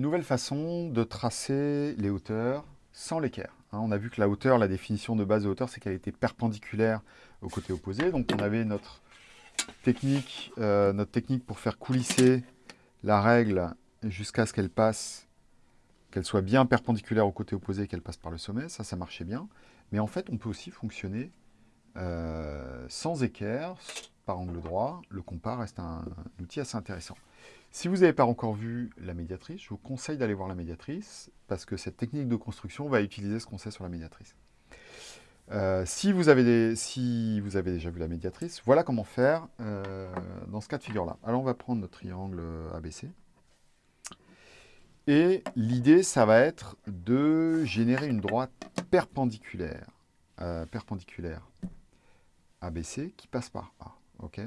nouvelle façon de tracer les hauteurs sans l'équerre. Hein. on a vu que la hauteur, la définition de base de hauteur, c'est qu'elle était perpendiculaire au côté opposé. Donc on avait notre technique, euh, notre technique pour faire coulisser la règle jusqu'à ce qu'elle passe, qu'elle soit bien perpendiculaire au côté opposé et qu'elle passe par le sommet. Ça, ça marchait bien. Mais en fait, on peut aussi fonctionner euh, sans équerre, par angle droit. Le compas reste un outil assez intéressant. Si vous n'avez pas encore vu la médiatrice, je vous conseille d'aller voir la médiatrice, parce que cette technique de construction va utiliser ce qu'on sait sur la médiatrice. Euh, si, vous avez déjà vu la médiatrice, voilà comment faire euh, dans ce cas de figure-là. Alors on va prendre notre triangle ABC. Et l'idée, ça va être de générer une droite perpendiculaire ABC qui passe par A. ok?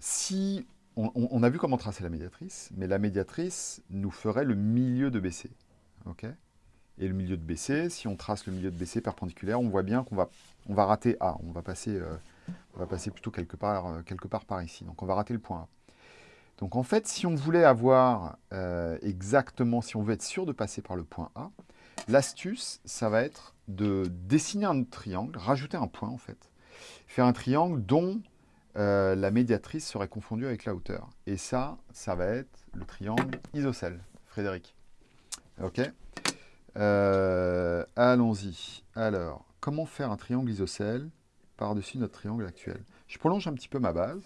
Si on, a vu comment tracer la médiatrice, mais la médiatrice nous ferait le milieu de BC. ok? Et le milieu de BC, si on trace le milieu de BC perpendiculaire, on voit bien qu'on va, on va rater A. On va passer, euh, on va passer plutôt quelque part, euh, quelque part par ici. Donc on va rater le point A. Donc en fait, si on voulait avoir euh, exactement, si on veut être sûr de passer par le point A, l'astuce, ça va être de dessiner un triangle, rajouter un point en fait. Faire un triangle dont euh, la médiatrice serait confondue avec la hauteur. Et ça, ça va être le triangle isocèle, Frédéric. Ok? Euh, Allons-y. Alors, comment faire un triangle isocèle par-dessus notre triangle actuel? Je prolonge un petit peu ma base.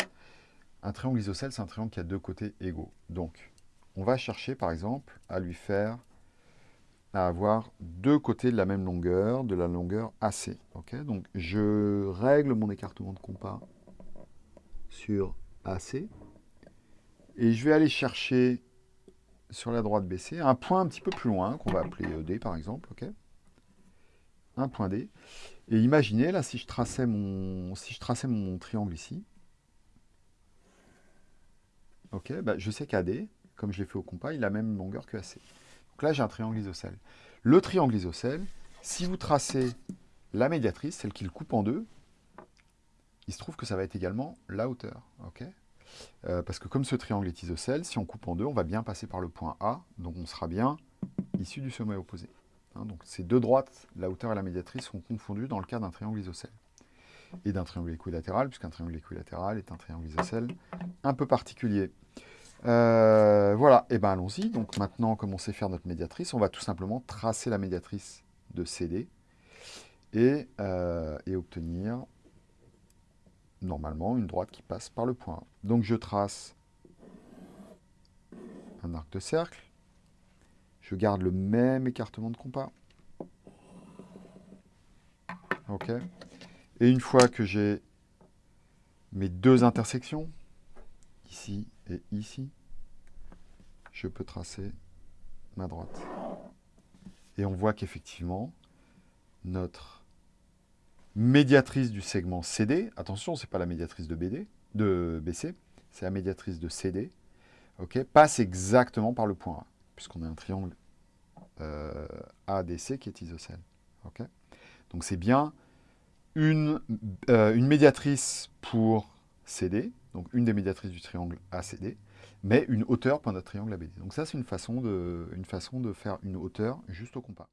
Un triangle isocèle, c'est un triangle qui a deux côtés égaux. Donc, on va chercher, par exemple, à lui faire à avoir deux côtés de la même longueur, de la longueur AC. Donc, je règle mon écartement de compas sur AC. Et je vais aller chercher sur la droite BC un point un petit peu plus loin, qu'on va appeler e D par exemple. un point D. Et imaginez, là, si je traçais mon, si je traçais mon triangle ici, bah, je sais qu'AD, comme je l'ai fait au compas, il a la même longueur que AC. Donc là, j'ai un triangle isocèle. Le triangle isocèle, si vous tracez la médiatrice, celle qui le coupe en deux, il se trouve que ça va être également la hauteur. euh, parce que comme ce triangle est isocèle, si on coupe en deux, on va bien passer par le point A, donc on sera bien issu du sommet opposé. Hein, donc ces deux droites, la hauteur et la médiatrice, sont confondues dans le cas d'un triangle isocèle. Et d'un triangle équilatéral, puisqu'un triangle équilatéral est un triangle isocèle un peu particulier. Euh, voilà, et bien allons-y. Donc maintenant, comme on sait faire notre médiatrice, on va tout simplement tracer la médiatrice de CD et, euh, et obtenir normalement une droite qui passe par le point Donc je trace un arc de cercle. Je garde le même écartement de compas. OK Et une fois que j'ai mes deux intersections, ici et ici, je peux tracer ma droite. Et on voit qu'effectivement, notre médiatrice du segment CD. Attention, ce n'est pas la médiatrice de, BD, de BC, c'est la médiatrice de CD. passe exactement par le point A, puisqu'on a un triangle euh, ADC qui est isocèle. Donc c'est bien une, euh, une médiatrice pour CD, donc une des médiatrices du triangle ACD, mais une hauteur pour notre triangle ABD. Donc ça, c'est une, façon de, une façon de faire une hauteur juste au compas.